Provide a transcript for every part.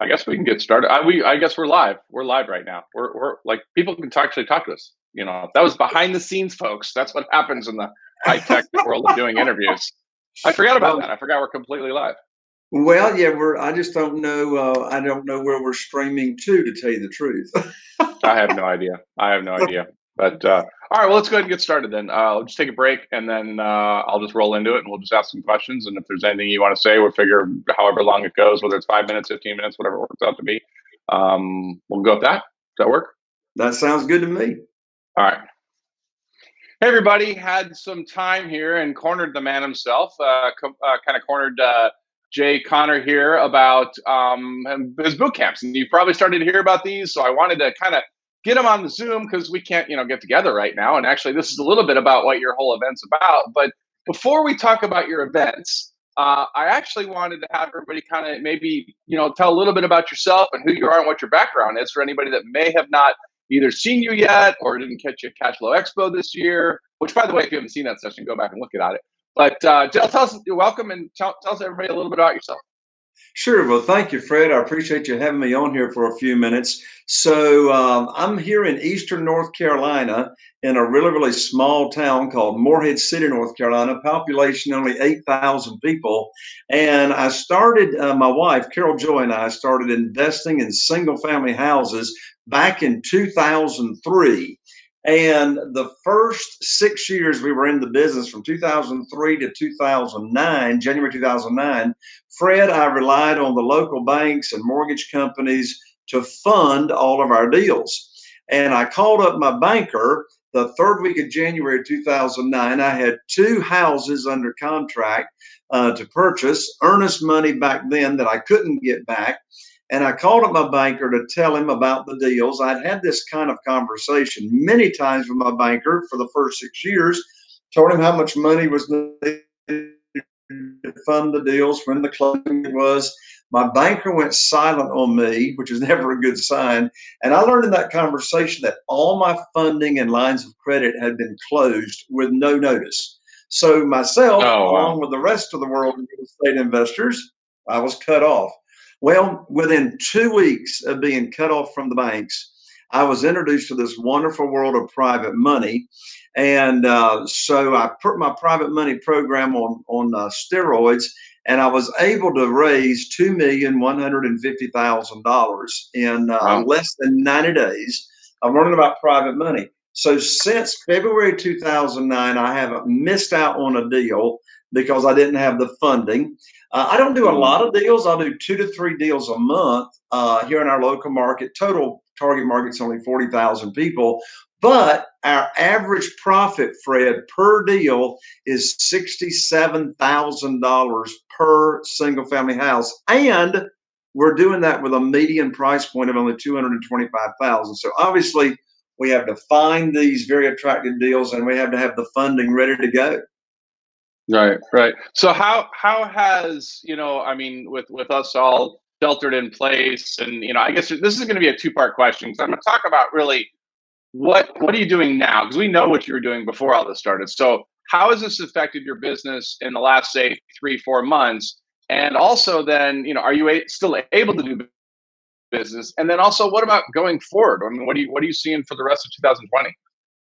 I guess we can get started. I, we, I guess we're live. We're live right now. We're, we're like people can talk, actually talk to us. You know, that was behind the scenes, folks. That's what happens in the high tech world of doing interviews. I forgot about that. I forgot we're completely live. Well, yeah, we're. I just don't know. Uh, I don't know where we're streaming to, to tell you the truth. I have no idea. I have no idea. But uh, all right, well, let's go ahead and get started then. Uh, I'll just take a break and then uh, I'll just roll into it and we'll just ask some questions. And if there's anything you want to say, we'll figure however long it goes, whether it's five minutes, 15 minutes, whatever it works out to be. Um, we'll go with that. Does that work? That sounds good to me. All right. Hey, everybody. Had some time here and cornered the man himself, uh, co- uh, kind of cornered uh, Jay Conner here about um, his boot camps. And you've probably started to hear about these. So I wanted to kind of get them on the Zoom because we can't, you know, get together right now. And actually, this is a little bit about what your whole event's about. But before we talk about your events, uh, I actually wanted to have everybody kind of maybe, you know, tell a little bit about yourself and who you are and what your background is for anybody that may have not either seen you yet or didn't catch you at Cashflow Expo this year. Which, by the way, if you haven't seen that session, go back and look at it. But uh, tell, tell us, you're welcome, and tell, tell us everybody a little bit about yourself. Sure. Well, thank you, Fred. I appreciate you having me on here for a few minutes. So, um, I'm here in Eastern North Carolina in a really, really small town called Morehead City, North Carolina, population only 8,000 people. And I started, uh, my wife, Carol Joy, and I started investing in single family houses back in 2003. And the first six years we were in the business from 2003 to 2009, January 2009, Fred, I relied on the local banks and mortgage companies to fund all of our deals. And I called up my banker the third week of January 2009. I had two houses under contract uh, to purchase, earnest money back then that I couldn't get back. And I called up my banker to tell him about the deals. I'd had this kind of conversation many times with my banker for the first six years, told him how much money was needed to fund the deals, when the closing was. My banker went silent on me, which is never a good sign. And I learned in that conversation that all my funding and lines of credit had been closed with no notice. So myself, oh, wow. along with the rest of the world of real estate investors, I was cut off. Well, within two weeks of being cut off from the banks, I was introduced to this wonderful world of private money. And uh, so I put my private money program on, on uh, steroids, and I was able to raise $2,150,000 in uh, wow. less than 90 days of learning about private money. So since February 2009, I haven't missed out on a deal because I didn't have the funding. Uh, I don't do a mm-hmm. lot of deals. I'll do two to three deals a month uh, here in our local market. Total target market's only 40,000 people. But our average profit, Fred, per deal is $67,000 per single family house. And we're doing that with a median price point of only 225,000. So obviously we have to find these very attractive deals and we have to have the funding ready to go. Right, right. So how how has you know I mean with with us all sheltered in place and you know I guess this is going to be a two part question because I'm going to talk about really what what are you doing now because we know what you were doing before all this started. So how has this affected your business in the last say three four months? And also then you know are you a, still able to do business? And then also what about going forward? I mean what do you what are you seeing for the rest of 2020?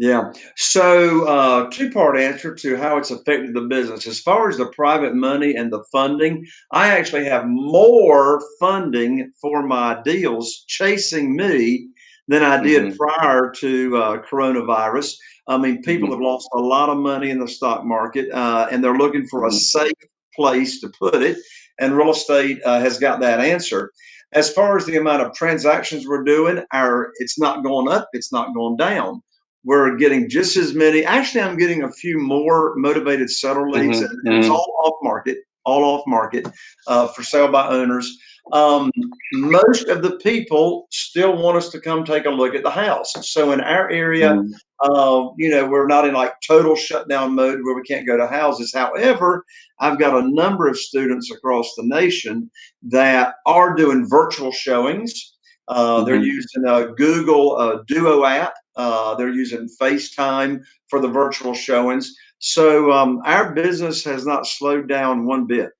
Yeah. So, uh, two part answer to how it's affected the business. As far as the private money and the funding, I actually have more funding for my deals chasing me than I did mm-hmm. prior to uh, coronavirus. I mean, people mm-hmm. have lost a lot of money in the stock market uh, and they're looking for a mm-hmm. safe place to put it. And real estate uh, has got that answer. As far as the amount of transactions we're doing, our it's not going up, it's not going down we're getting just as many. Actually, I'm getting a few more motivated seller leads. Mm-hmm. And it's mm-hmm. all off market, all off market uh, for sale by owners. Um, most of the people still want us to come take a look at the house. So in our area, mm uh, you know, we're not in like total shutdown mode where we can't go to houses. However, I've got a number of students across the nation that are doing virtual showings. Uh, mm-hmm. They're using a Google uh, Duo app uh, they're using FaceTime for the virtual showings. So um, our business has not slowed down one bit.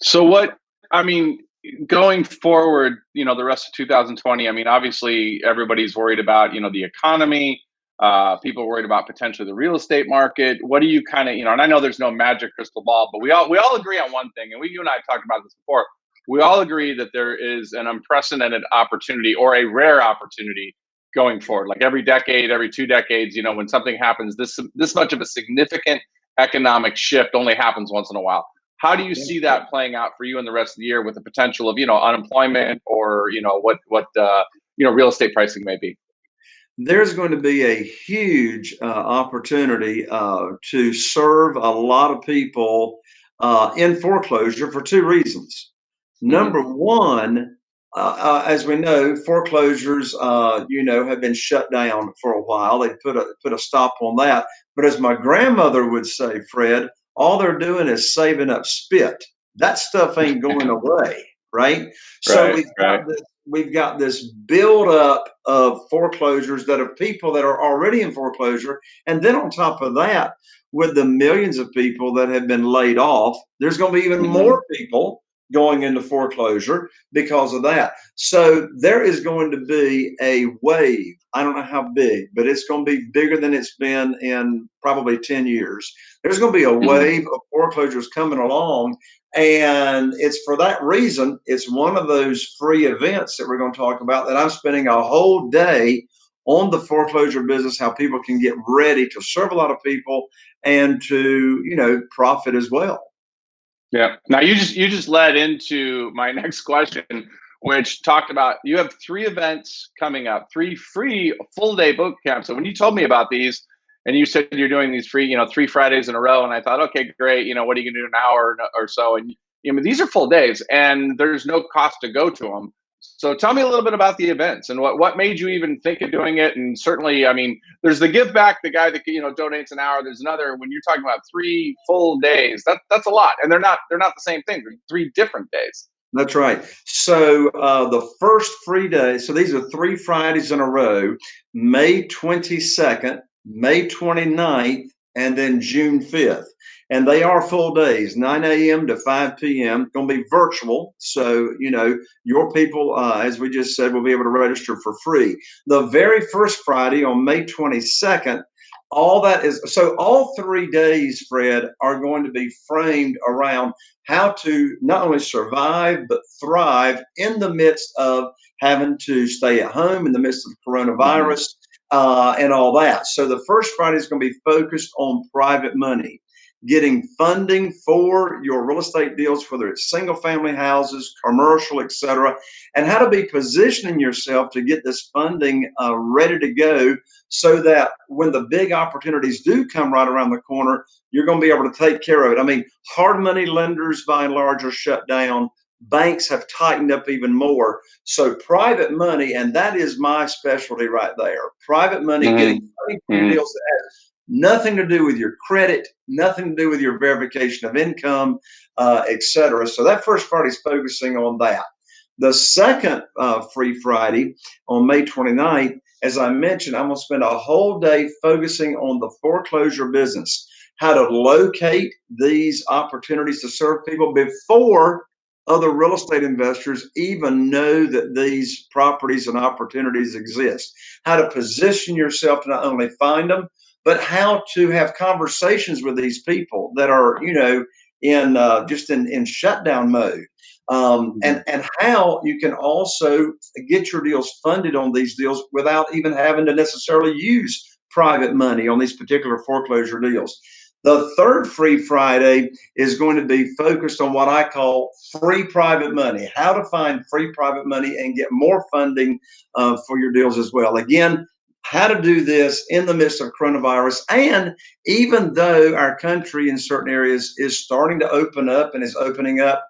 So what? I mean, going forward, you know, the rest of 2020, I mean, obviously everybody's worried about, you know, the economy. Uh, people worried about potentially the real estate market. What do you kind of, you know, and I know there's no magic crystal ball, but we all we all agree on one thing, and we you and I have talked about this before. We all agree that there is an unprecedented opportunity or a rare opportunity going forward. Like every decade, every two decades, you know, when something happens, this this much of a significant economic shift only happens once in a while. How do you see that playing out for you in the rest of the year with the potential of you know unemployment or you know what what uh, you know real estate pricing may be? There's going to be a huge uh, opportunity uh, to serve a lot of people uh, in foreclosure for two reasons. Mm-hmm. Number one, uh, uh, as we know, foreclosures, uh, you know, have been shut down for a while. They put a put a stop on that. But as my grandmother would say, Fred, all they're doing is saving up spit. That stuff ain't going away, right? So right, we've, right. got this, we've got this build up of foreclosures that are people that are already in foreclosure. And then on top of that, with the millions of people that have been laid off, there's going to be even mm-hmm. more people going into foreclosure because of that. So there is going to be a wave. I don't know how big, but it's going to be bigger than it's been in probably 10 years. There's going to be a mm-hmm. wave of foreclosures coming along. And it's for that reason, it's one of those free events that we're going to talk about that I'm spending a whole day on the foreclosure business, how people can get ready to serve a lot of people and to, you know, profit as well. Yeah. Now you just you just led into my next question, which talked about you have three events coming up, three free full day boot camps. So when you told me about these, and you said you're doing these free, you know, three Fridays in a row, and I thought, okay, great. You know, what are you gonna do an hour or so? And you know, these are full days, and there's no cost to go to them. So tell me a little bit about the events and what, what made you even think of doing it. And certainly, I mean, there's the give back, the guy that you know donates an hour. There's another when you're talking about three full days. That that's a lot, and they're not they're not the same thing. They're three different days. That's right. So uh, the first free day. So these are three Fridays in a row: May 22nd, May 29th, and then June 5th and they are full days 9 a.m to 5 p.m going to be virtual so you know your people uh, as we just said will be able to register for free. The very first friday on may 22nd all that is so all three days fred are going to be framed around how to not only survive but thrive in the midst of having to stay at home in the midst of coronavirus. Uh, and all that so the first friday is going to be focused on private money getting funding for your real estate deals, whether it's single family houses, commercial, etc., and how to be positioning yourself to get this funding uh, ready to go so that when the big opportunities do come right around the corner, you're going to be able to take care of it. I mean, hard money lenders by and large are shut down. Banks have tightened up even more. So private money, and that is my specialty right there. Private money mm-hmm. getting money mm-hmm. deals that nothing to do with your credit, nothing to do with your verification of income, uh, etc. So that first part is focusing on that. The second uh, Free Friday on May 29th, as I mentioned, I'm going to spend a whole day focusing on the foreclosure business, how to locate these opportunities to serve people before other real estate investors even know that these properties and opportunities exist, how to position yourself to not only find them, but how to have conversations with these people that are, you know, in uh, just in, in shutdown mode. Um, mm-hmm. and, and how you can also get your deals funded on these deals without even having to necessarily use private money on these particular foreclosure deals. The third Free Friday is going to be focused on what I call free private money, how to find free private money and get more funding uh, for your deals as well. Again, how to do this in the midst of coronavirus. And even though our country in certain areas is starting to open up and is opening up,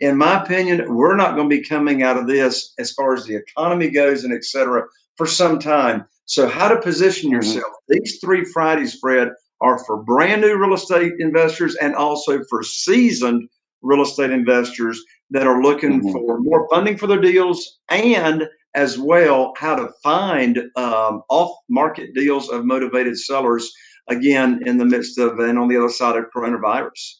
in my opinion, we're not going to be coming out of this as far as the economy goes and et cetera for some time. So, how to position mm-hmm. yourself? Mm-hmm. These three Fridays, Fred, are for brand new real estate investors and also for seasoned real estate investors that are looking mm-hmm. for more funding for their deals and as well how to find um, off market deals of motivated sellers again in the midst of and on the other side of coronavirus.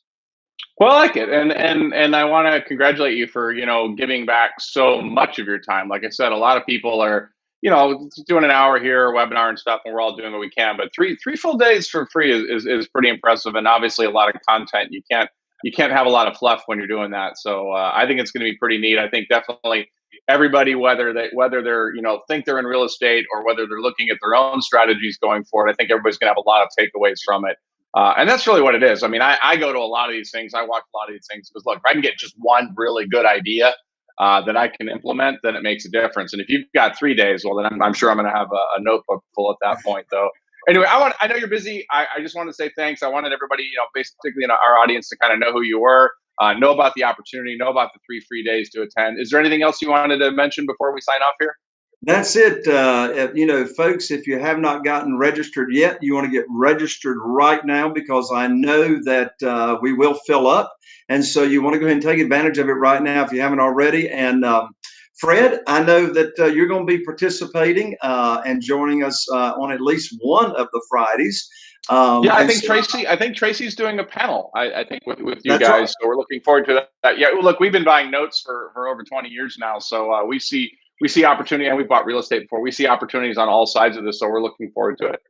Well, I like it, and and and I want to congratulate you for you know giving back so much of your time. Like I said, a lot of people are you know doing an hour here, webinar and stuff, and we're all doing what we can. But three three full days for free is is, is pretty impressive, and obviously a lot of content. You can't you can't have a lot of fluff when you're doing that. So uh, I think it's going to be pretty neat. I think definitely everybody, whether they whether they're you know think they're in real estate or whether they're looking at their own strategies going forward, I think everybody's going to have a lot of takeaways from it. Uh, and that's really what it is. I mean, I, I, go to a lot of these things. I watch a lot of these things because look, if I can get just one really good idea uh, that I can implement, then it makes a difference. And if you've got three days, well, then I'm, I'm sure I'm going to have a, a, notebook full at that point, though. Anyway, I want I know you're busy. I, I just wanted to say thanks. I wanted everybody, you know, basically in our audience to kind of know who you were, uh, know about the opportunity, know about the three free days to attend. Is there anything else you wanted to mention before we sign off here? That's it. Uh, you know, folks, if you have not gotten registered yet, you want to get registered right now because I know that uh, we will fill up. And so you want to go ahead and take advantage of it right now if you haven't already. And um, Fred, I know that uh, you're going to be participating uh, and joining us uh, on at least one of the Fridays. Um, yeah, I think so, Tracy. I think Tracy's doing a panel. I, I think with, with you guys. Right. So we're looking forward to that. Yeah, look, we've been buying notes for for over 20 years now, so uh, we see we see opportunity, and we've bought real estate before. We see opportunities on all sides of this, so we're looking forward to it.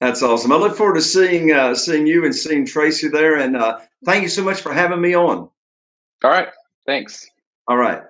That's awesome. I look forward to seeing uh, seeing you and seeing Tracy there. And uh, thank you so much for having me on. All right. Thanks. All right.